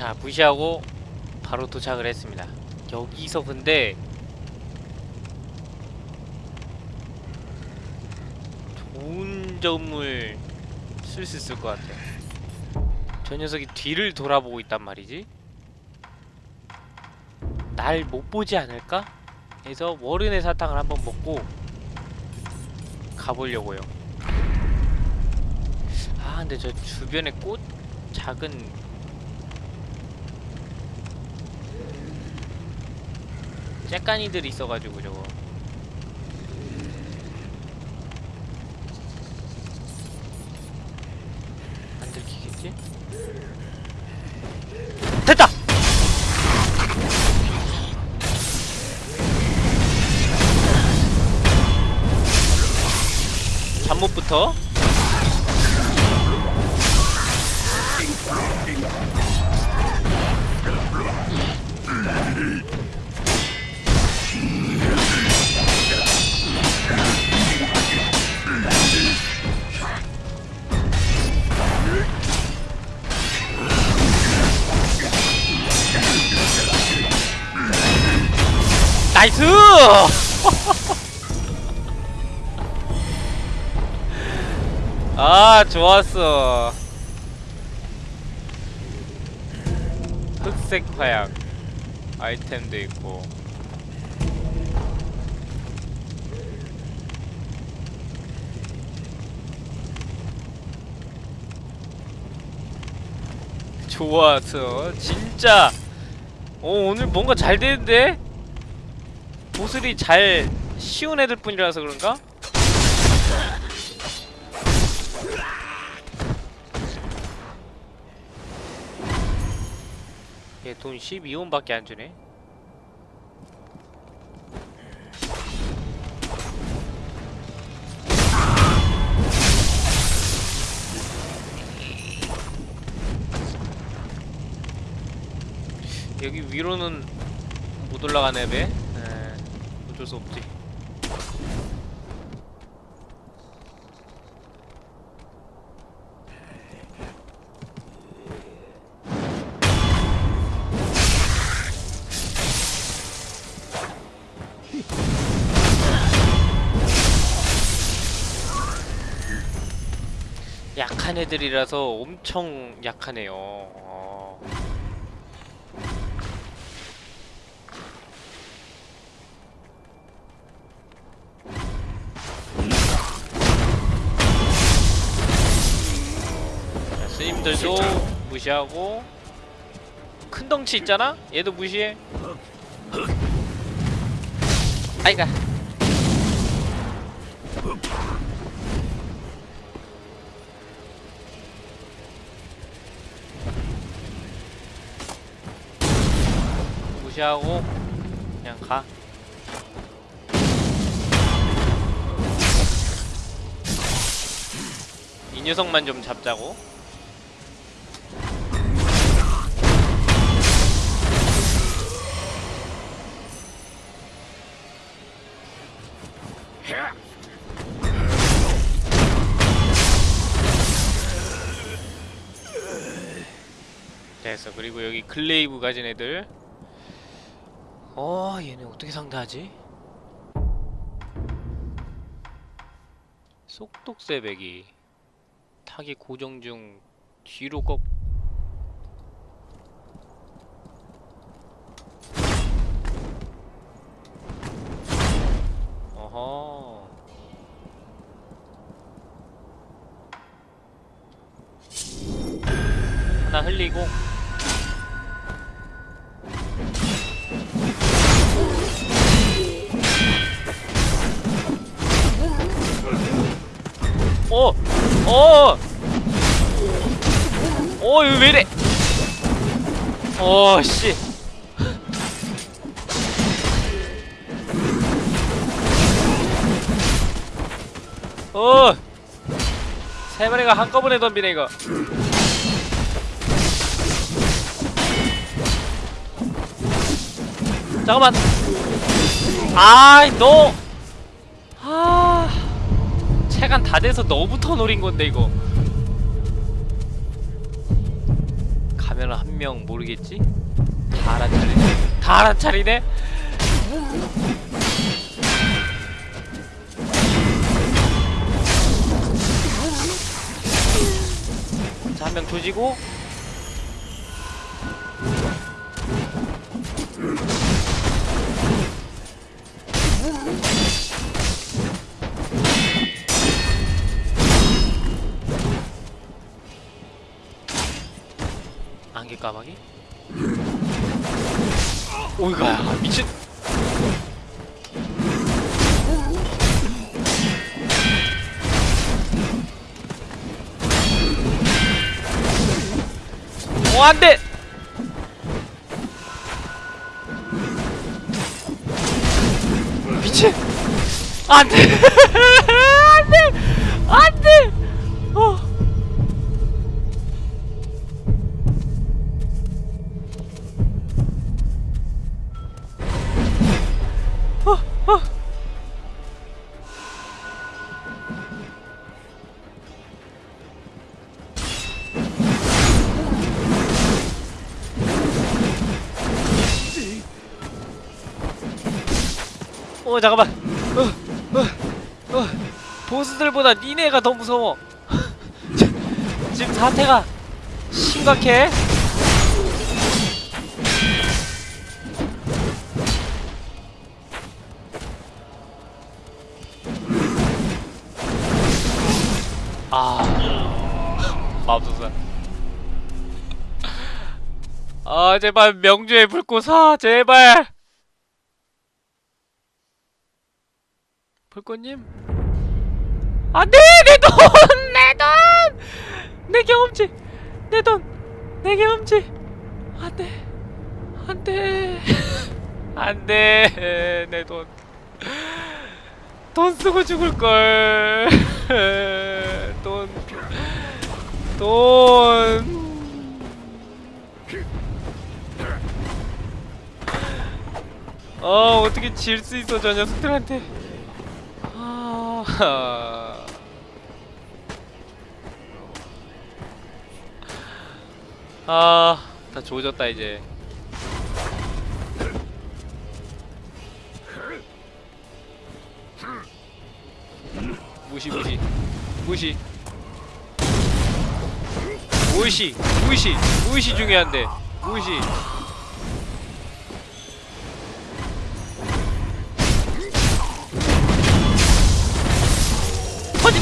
자 무시하고 바로 도착을 했습니다. 여기서 근데 좋은 점을 쓸 수 있을 것 같아요. 저 녀석이 뒤를 돌아보고 있단 말이지. 날 못 보지 않을까? 해서 월은의 사탕을 한번 먹고 가보려고요. 아 근데 저 주변에 꽃 작은 째까니들이 있어가지고 저거 안 들키겠지? 됐다! 잠못부터 나이스! 아 좋았어. 흑색 화약 아이템도 있고. 좋았어. 진짜. 어 오늘 뭔가 잘 되는데? 보슬이 잘 쉬운 애들 뿐이라서 그런가? 얘 돈 12원밖에 안 주네. 여기 위로는 못 올라가네 배. 에, 어쩔 수 없지. 약한 애들이라서 엄청 약하네요. 스님들도 무시하고 큰 덩치 있잖아? 얘도 무시해. 아이가. 무시하고 그냥 가. 이 녀석만 좀 잡자고. 됐어. 그리고 여기 글레이브 가진 애들. 어, 얘네 어떻게 상대하지? 속독세 배기 타기 고정 중 뒤로 꺾 왜 이래? 어, 씨. 어! 세 마리가 한꺼번에 덤비네, 이거. 잠깐만. 아이, 너! 아. 체간 다 돼서 너부터 노린 건데 이거 가면 한 명 모르겠지? 다 알아차리네 다 알아차리네? 자 한 명 조지고 안개 까마귀? 오이가 미친. 오 안돼! 미친. 안돼 어 잠깐만. 어, 어, 어. 보스들보다 니네가 더 무서워. 지금 사태가 심각해. 아. 맙소사 아 제발 명주의 불꽃아 제발 불꽃님 안돼 내 돈! 내 돈! 내 경험치! 내 돈! 내 경험치! 안돼 안돼 안돼 내 돈 돈 쓰고 죽을걸 돈 돈. 어 어떻게 질 수 있어 저 녀석들한테 아... 아, 다 조졌다 이제. 무시 무시. 무시. 무시. 무시. 무시 중요한데. 무시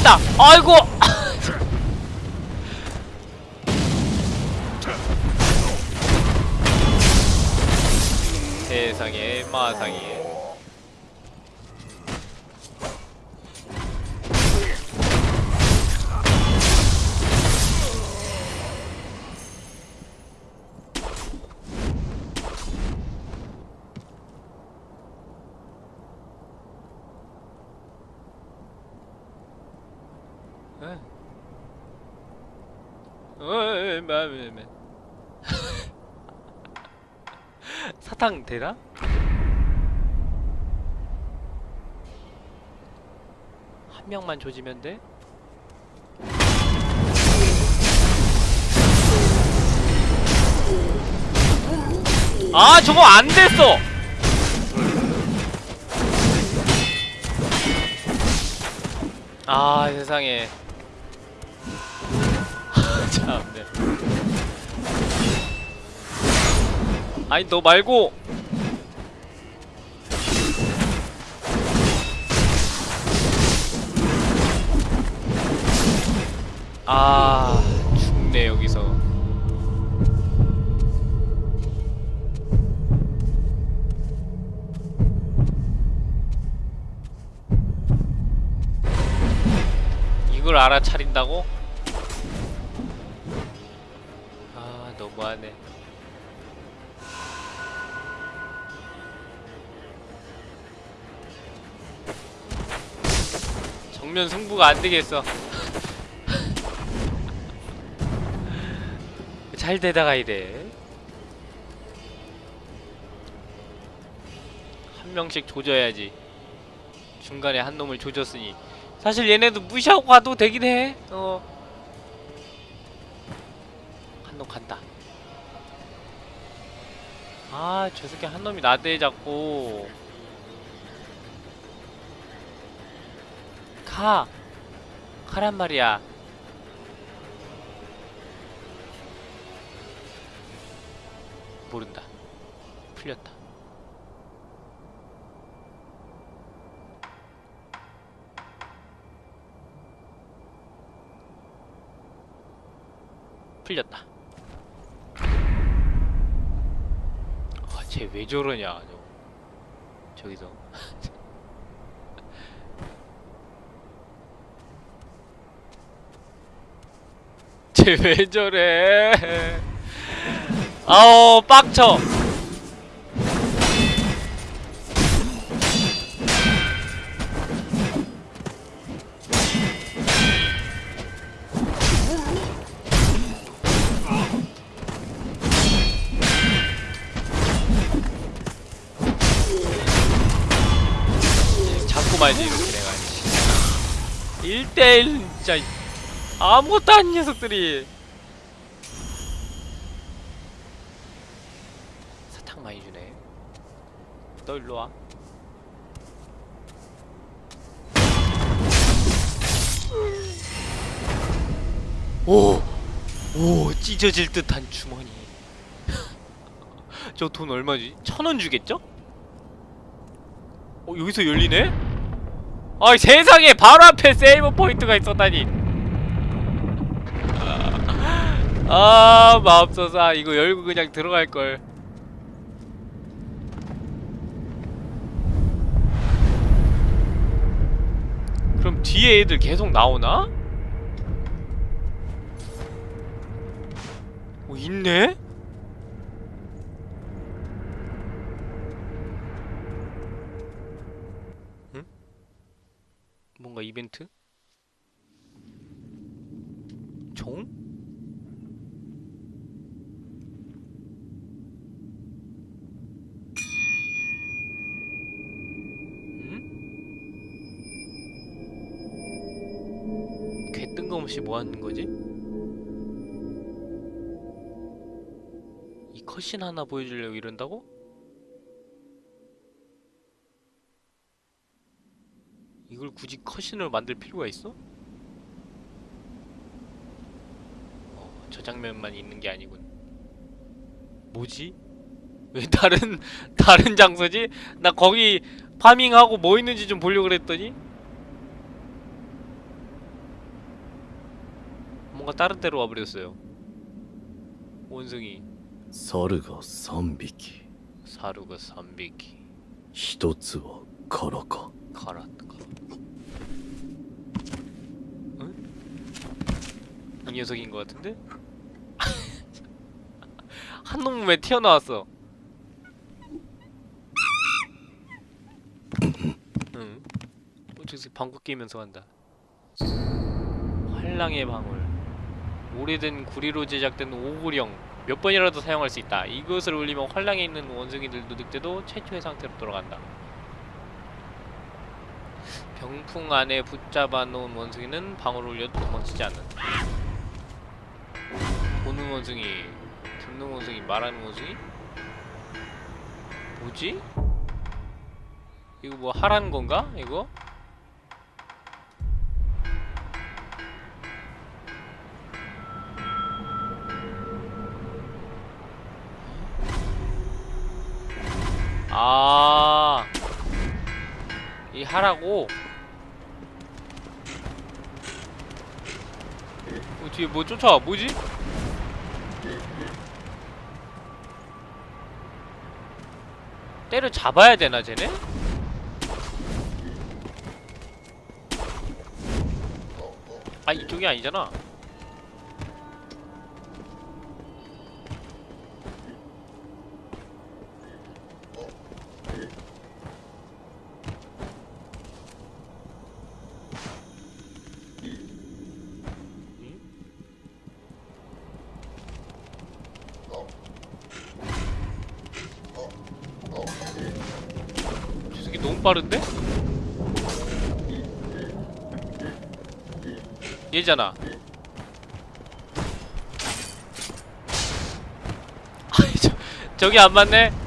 터진다 아이고 세상에 마상에 에? 마음에 사탕 되나? 한 명만 조지면 돼? 아 저거 안 됐어! 아 세상에 아니 너 말고. 아 죽네 여기서. 이걸 알아차린다고? 아 너무하네 정면 승부가 안 되겠어 잘 되다가 이래 한 명씩 조져야지 중간에 한 놈을 조졌으니 사실 얘네도 무시하고 가도 되긴 해. 어. 한 놈 간다. 아, 저 새끼 한 놈이 나대 잡고. 가! 가란 말이야. 모른다. 풀렸다. 풀렸다. 아, 쟤 왜 저러냐, 저. 저기서. 쟤 왜 저래? 아우, 빡쳐! 말지 이렇게 내가 1대1 진짜 아무것도 아닌 녀석들이 사탕 많이 주네 너 일로와 오! 오 찢어질 듯한 주머니 저 돈 얼마지? 천 원 주겠죠? 어 여기서 열리네? 아이 세상에 바로 앞에 세이브 포인트가 있었다니 아, 아 마법소사 이거 열고 그냥 들어갈걸 그럼 뒤에 애들 계속 나오나? 어 있네? 뭔가 이벤트? 종? 개 뜬금없이 뭐 하는 거지? 이 컷신 하나 보여주려고 이런다고? 이걸 굳이 cutscene을 만들 필요가 있어? 어, 저 장면만 있는 게 아니군. 뭐지? 왜 다른 다른 장소지? 나 거기 farming하고 뭐 있는지 좀 보려고 그랬더니 뭔가 다른 데로 와버렸어요. 원숭이 猿が3匹 사루가 3匹一つはカラか 카라트가 응? 이 녀석인 것 같은데? 한 놈은 왜 튀어나왔어? 응? 어, 저새 방구 끼면서 간다 활랑의 방울 오래된 구리로 제작된 오구령 몇 번이라도 사용할 수 있다 이것을 올리면 활랑에 있는 원숭이들도 늑대도 최초의 상태로 돌아간다 병풍 안에 붙잡아 놓은 원숭이는 방울을 올려도 도망치지 않는다. 보는 원숭이, 듣는 원숭이, 말하는 원숭이? 뭐지? 이거 뭐 하라는 건가? 이거? 아, 이 하라고? 어, 뒤에 뭐 쫓아와 뭐지? 때려 잡아야 되나 쟤네? 아 이쪽이 아니잖아 빠른데? 얘잖아 저기 안 맞네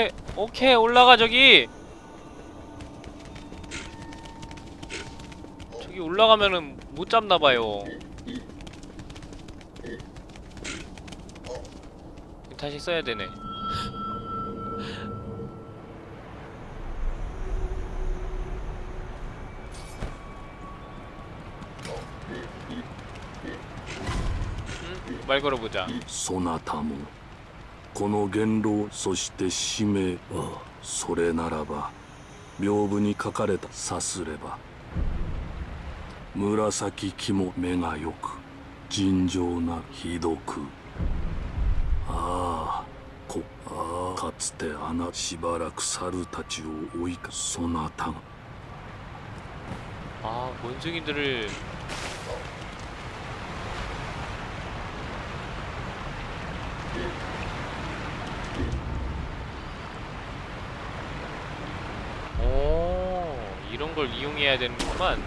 오케이 오케이 올라가 저기. 저기 올라가면은 못 잡나봐요. 다시 써야 되네. 응? 말 걸어보자. 소나타무 この言動そして使命あそれならば屏風に書かれたさすれば紫肝目がよく尋常なひどく。ああこああかつてあなしばらく猿たちを追いかそなたが。아원 이런 걸 이용해야 되는구만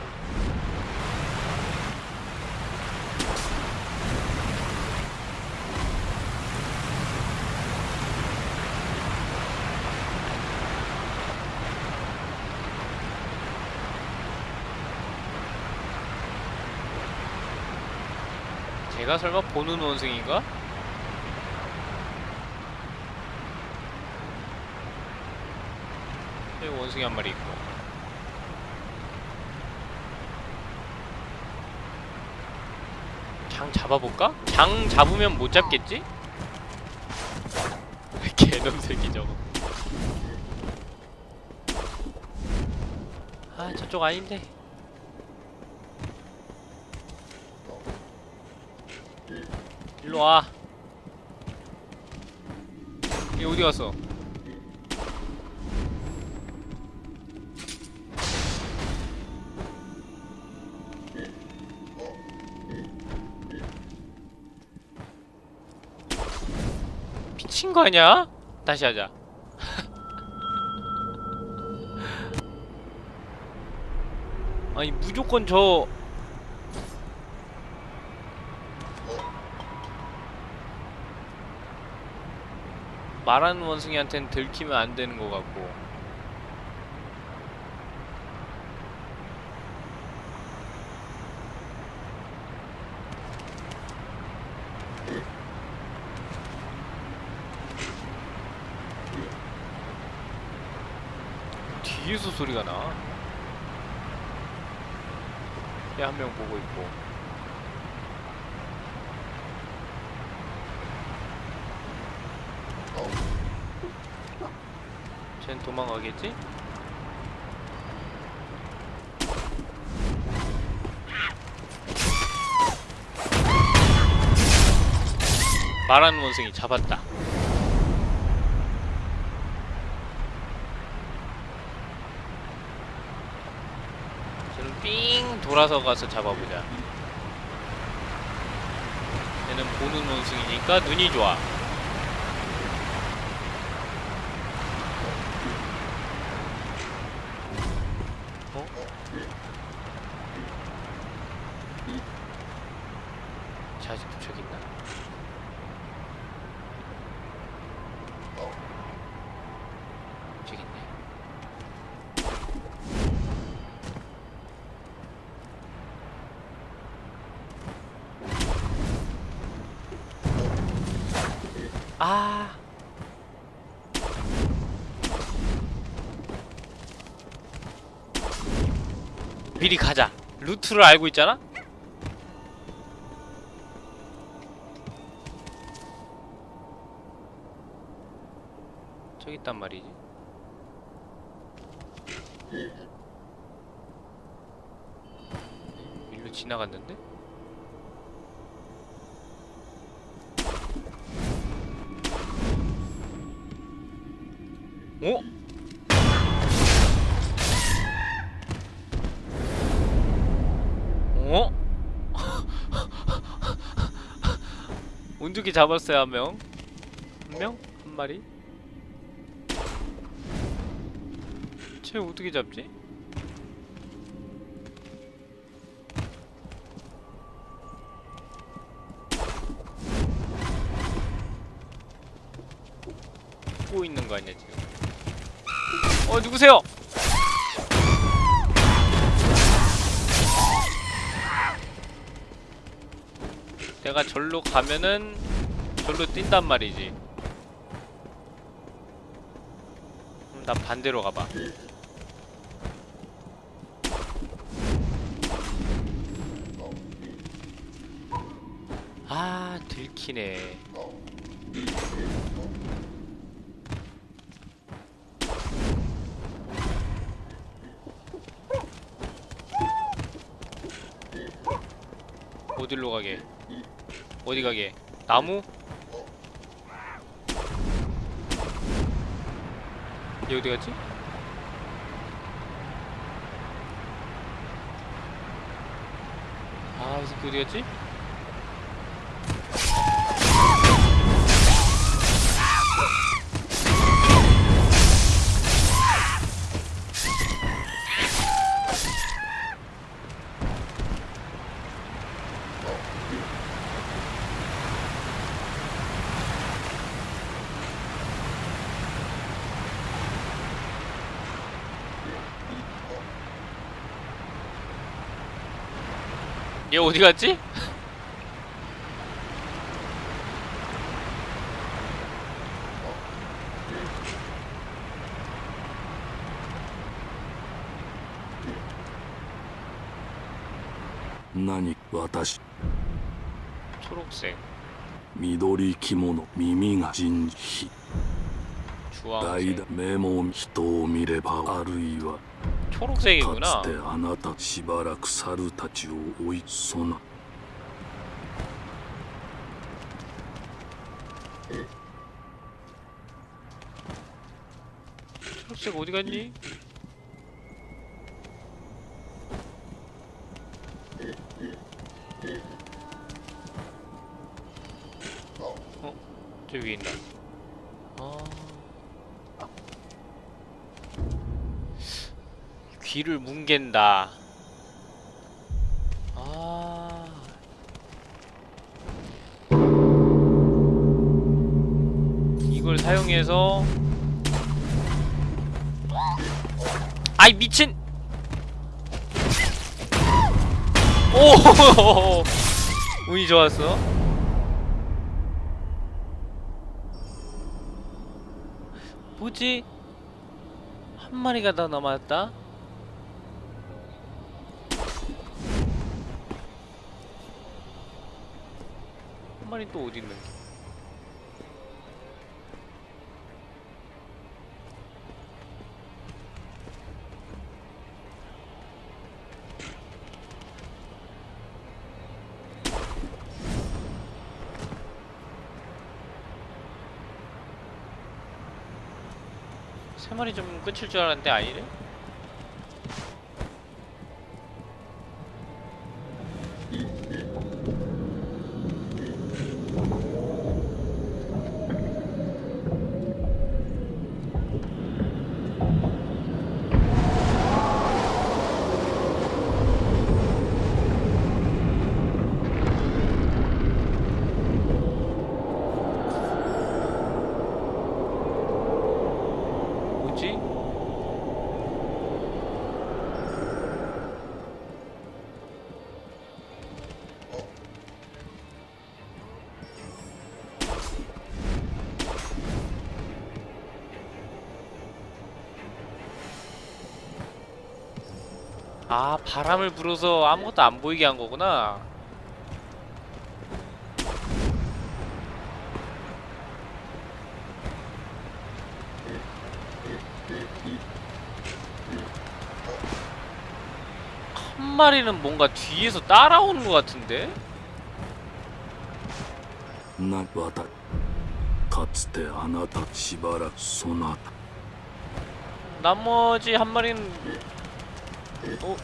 제가 설마 보는 원숭인가? 여기 원숭이 한 마리 있고 장 잡아볼까? 장 잡으면 못 잡겠지? 개놈 새끼 저거 아 저쪽 아닌데 일로 와. 얘 어디 갔어? 미친 거 아니야? 다시 하자. 아니 무조건 저 말하는 원숭이한테는 들키면 안 되는 것 같고 뒤에서 소리가 나. 얘 한 명 보고 있고. 쟨 도망가겠지? 말하는 원숭이 잡았다. 저는 삥 돌아서 가서 잡아보자. 얘는 보는 원숭이니까 눈이 좋아. 어? 자, 아직도 저기 있나? 저기 있네. 아. 미리 가자. 루트를 알고 있잖아? 저기 있단 말이지. 일로 지나갔는데? 온두기 잡았어요 한 명. 한 명? 한 마리? 쟤 어떻게 잡지? 꼬 있는 거 아니야 지금? 어 누구세요? 내가 절로 가면은 절로 뛴단 말이지. 그럼 나 반대로 가봐. 아 들키네. 어디로 가게? 어디 가게? 나무? 얘 어디 갔지? 아, 이 새끼 어디 갔지? 얘 어디 갔지?何私 초록색, 緑着物耳が人非代 주황색, 打目も人を見ればあるいはか 초록색이구 나. 때 아나타 시바락 사루 타치오 오이 소 나. 초록색 어디 갔 니? 귀를 뭉갠다. 아... 이걸 사용해서 아이 미친! 오! 운이 좋았어. 뭐지? 한 마리가 더 남았다 마리 또 어디 있는 세 마리 좀 끝일 줄 알았는데 아니네 아 바람을 불어서 아무것도 안 보이게 한 거구나 한 마리는 뭔가 뒤에서 따라오는 것 같은데? なわたかつてあなたしばらくそなた 나머지 한 마리는 어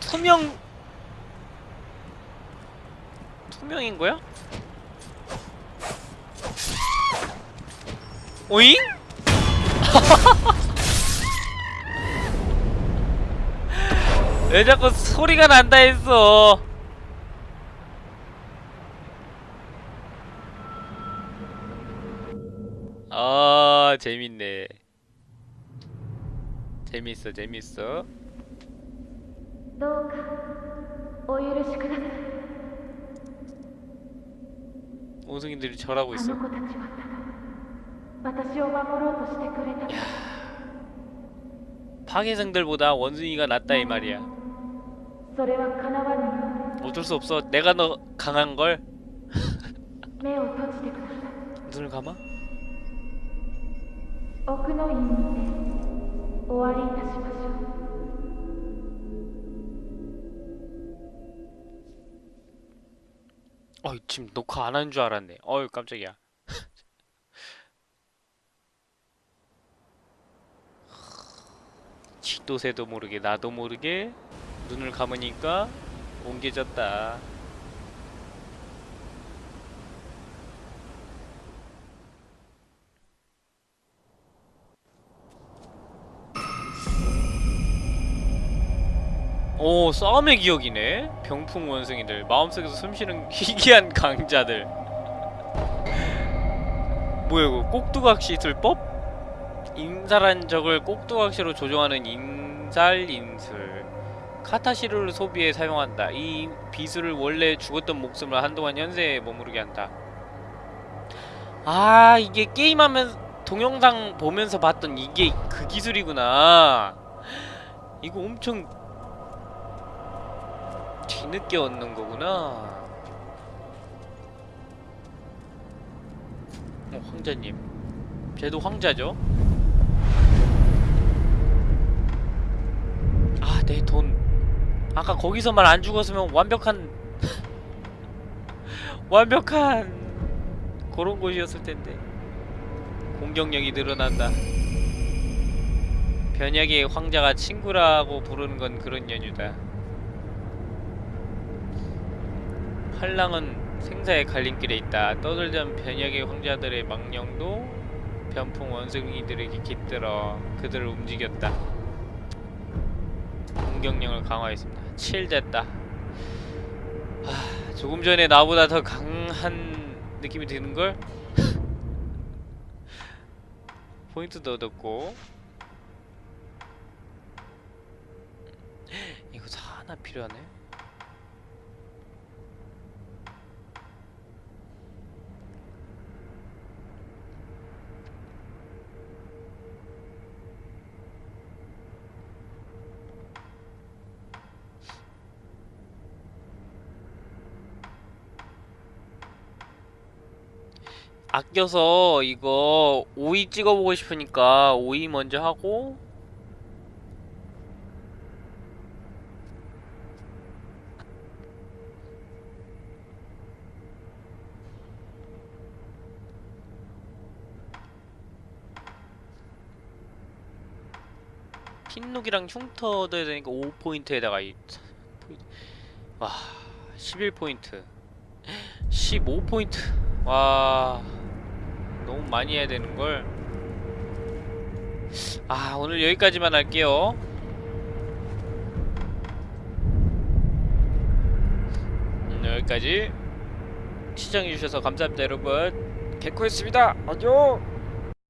투명 투명인 거야? 오잉? 왜 자꾸 소리가 난다 했어 아 재밌네 재밌어 재밌어 どうかお許しください 원숭이들이 절하고 あ 있어 の子たちはただ私を守ろうとしてくれた 파괴생들보다 원숭이가 낫다 이 말이야 それは叶わぬようで 어쩔 수 없어 내가 너 강한걸 す目を閉じてください 눈을 감아? 어 지금 녹화 안 하는 줄 알았네. 어휴 깜짝이야. 지도 새도 모르게 나도 모르게 눈을 감으니까 옮겨졌다 오 싸움의 기억이네. 병풍 원숭이들. 마음속에서 숨쉬는 희귀한 강자들. 뭐야 이거? 꼭두각 시 술법? 인살한 적을 꼭두각시로 조종하는 인살인술. 카타시르를 소비해 사용한다. 이 비술을 원래 죽었던 목숨을 한동안 현세에 머무르게 한다. 아 이게 게임하면 동영상 보면서 봤던 이게 그 기술이구나. 이거 엄청 뒤늦게 얻는 거구나. 어, 황자님. 쟤도 황자죠? 아, 내 돈. 아까 거기서만 안 죽었으면 완벽한 완벽한 그런 곳이었을 텐데. 공격력이 늘어난다. 변약의 황자가 친구라고 부르는 건 그런 연유다. 활랑은 생사의 갈림길에 있다. 떠들던 변혁의 황자들의 망령도 변풍 원숭이들에게 깃들어 그들을 움직였다. 공격력을 강화했습니다. 7 됐다. 아, 조금 전에 나보다 더 강한 느낌이 드는걸? 포인트도 얻었고 이거 다 하나 필요하네 아껴서 이거 오이 찍어보고 싶으니까 오이 먼저 하고 흰룩이랑 흉터 얻어야 되니까 5포인트에다가 이 와, 11포인트. 15포인트. 와 너무 많이 해야 되는걸. 아 오늘 여기까지만 할게요. 음, 여기까지 시청해주셔서 감사합니다 여러분. 개코였습니다. 안녕